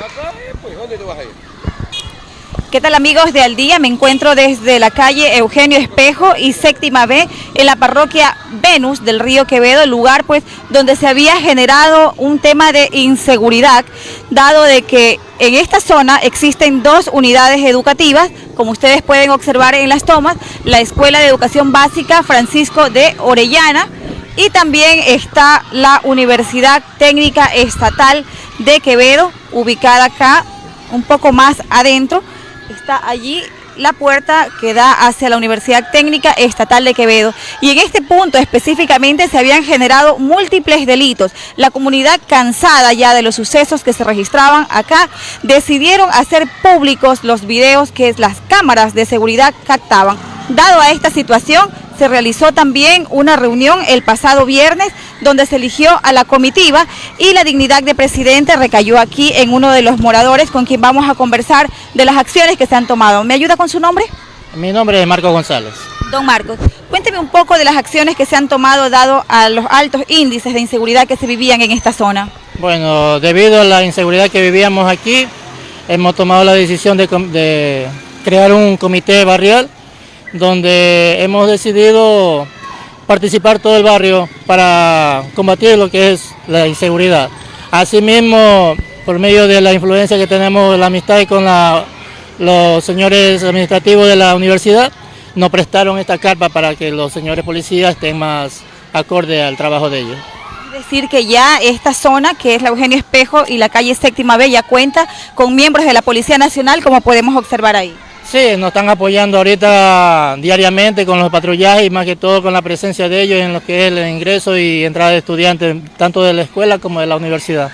Eh, pues. ¿Qué tal amigos de Al Día? Me encuentro desde la calle Eugenio Espejo y Séptima B en la parroquia Venus del río Quevedo, lugar pues donde se había generado un tema de inseguridad, dado de que en esta zona existen dos unidades educativas, como ustedes pueden observar en las tomas, la Escuela de Educación Básica Francisco de Orellana y también está la Universidad Técnica Estatal de Quevedo, ubicada acá un poco más adentro, está allí la puerta que da hacia la Universidad Técnica Estatal de Quevedo. Y en este punto específicamente se habían generado múltiples delitos. La comunidad, cansada ya de los sucesos que se registraban acá, decidieron hacer públicos los videos que las cámaras de seguridad captaban. Dado a esta situación, se realizó también una reunión el pasado viernes donde se eligió a la comitiva y la dignidad de presidente recayó aquí en uno de los moradores con quien vamos a conversar de las acciones que se han tomado. ¿Me ayuda con su nombre? Mi nombre es Marco González. Don Marcos, cuénteme un poco de las acciones que se han tomado dado a los altos índices de inseguridad que se vivían en esta zona. Bueno, debido a la inseguridad que vivíamos aquí, hemos tomado la decisión de, de crear un comité barrial donde hemos decidido participar todo el barrio para combatir lo que es la inseguridad. Asimismo, por medio de la influencia que tenemos, la amistad con los señores administrativos de la universidad, nos prestaron esta carpa para que los señores policías estén más acorde al trabajo de ellos. Es decir que ya esta zona, que es la Eugenio Espejo y la calle Séptima B, ya cuenta con miembros de la Policía Nacional, como podemos observar ahí. Sí, nos están apoyando ahorita diariamente con los patrullajes y más que todo con la presencia de ellos en lo que es el ingreso y entrada de estudiantes, tanto de la escuela como de la universidad.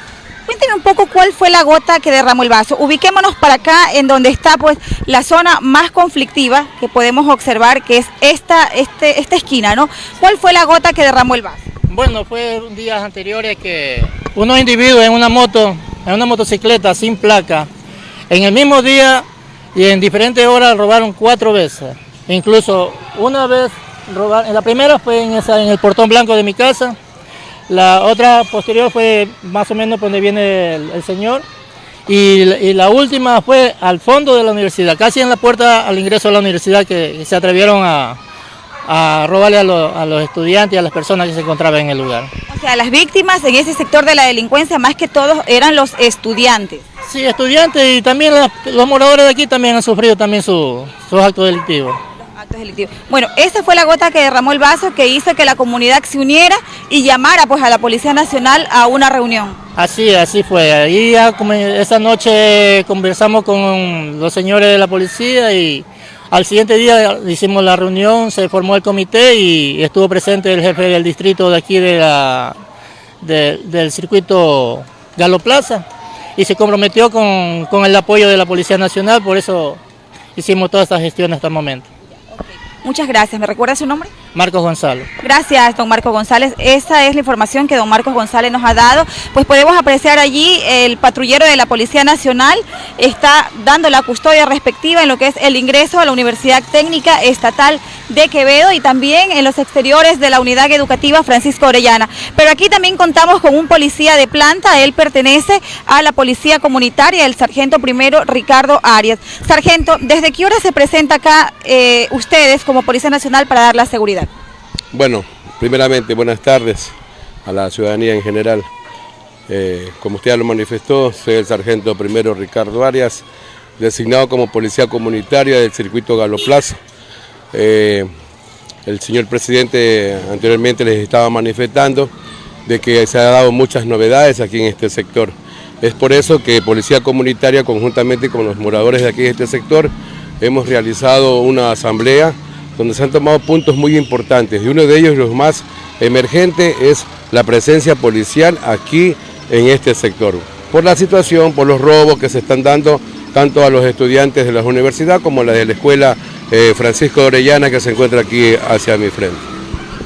Cuénteme un poco cuál fue la gota que derramó el vaso. Ubiquémonos para acá en donde está pues la zona más conflictiva que podemos observar, que es esta, este, esta esquina, ¿no? ¿Cuál fue la gota que derramó el vaso? Bueno, fue días anteriores que unos individuos en una moto, en una motocicleta sin placa, en el mismo día y en diferentes horas robaron cuatro veces. Incluso una vez robaron, la primera fue en, el portón blanco de mi casa, la otra posterior fue más o menos donde viene el, señor y, la última fue al fondo de la universidad, casi en la puerta al ingreso a la universidad que se atrevieron a, a robarle a, los estudiantes y a las personas que se encontraban en el lugar. O sea, las víctimas en ese sector de la delincuencia más que todos eran los estudiantes. Sí, estudiantes y también los moradores de aquí también han sufrido también sus actos delictivos. Actos delictivos. Bueno, esa fue la gota que derramó el vaso que hizo que la comunidad se uniera y llamara pues a la Policía Nacional a una reunión. Así, así fue. Ahí esa noche conversamos con los señores de la policía y al siguiente día hicimos la reunión, se formó el comité y estuvo presente el jefe del distrito de aquí de la, del circuito Galo Plaza y se comprometió con, con el apoyo de la Policía Nacional, por eso hicimos toda esta gestión hasta el momento. Muchas gracias. ¿Me recuerda su nombre? Marcos González. Gracias, don Marcos González. Esa es la información que don Marcos González nos ha dado. Pues podemos apreciar allí el patrullero de la Policía Nacional está dando la custodia respectiva en lo que es el ingreso a la Universidad Técnica Estatal de Quevedo y también en los exteriores de la Unidad Educativa Francisco Orellana. Pero aquí también contamos con un policía de planta, él pertenece a la Policía Comunitaria, el Sargento Primero Ricardo Arias. Sargento, ¿desde qué hora se presenta acá eh, ustedes como Policía Nacional para dar la seguridad? Bueno, primeramente buenas tardes a la ciudadanía en general. Eh, como usted ya lo manifestó, soy el sargento primero Ricardo Arias, designado como policía comunitaria del circuito Galo Plaza. Eh, el señor presidente anteriormente les estaba manifestando de que se han dado muchas novedades aquí en este sector. Es por eso que Policía Comunitaria, conjuntamente con los moradores de aquí de este sector, hemos realizado una asamblea donde se han tomado puntos muy importantes y uno de ellos, los más emergentes, es la presencia policial aquí en este sector. Por la situación, por los robos que se están dando tanto a los estudiantes de la universidad como a la de la escuela eh, Francisco de Orellana que se encuentra aquí hacia mi frente.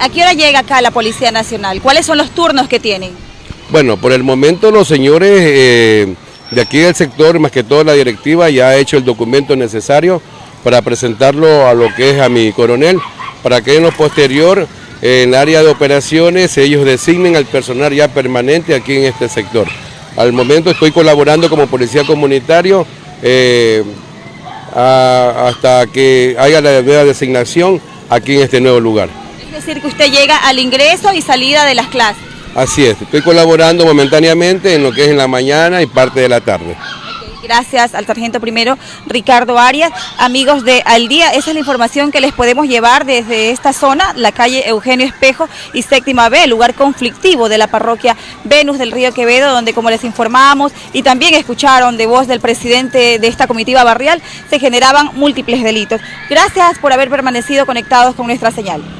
¿A qué hora llega acá la Policía Nacional? ¿Cuáles son los turnos que tienen? Bueno, por el momento los señores eh, de aquí del sector, más que todo la directiva, ya ha hecho el documento necesario para presentarlo a lo que es a mi coronel, para que en lo posterior, en el área de operaciones, ellos designen al personal ya permanente aquí en este sector. Al momento estoy colaborando como policía comunitario eh, hasta que haya la nueva designación aquí en este nuevo lugar. Es decir, que usted llega al ingreso y salida de las clases. Así es, estoy colaborando momentáneamente en lo que es en la mañana y parte de la tarde. Gracias al sargento primero Ricardo Arias. Amigos de Al Día, esa es la información que les podemos llevar desde esta zona, la calle Eugenio Espejo y Séptima B, lugar conflictivo de la parroquia Venus del Río Quevedo, donde como les informamos y también escucharon de voz del presidente de esta comitiva barrial, se generaban múltiples delitos. Gracias por haber permanecido conectados con nuestra señal.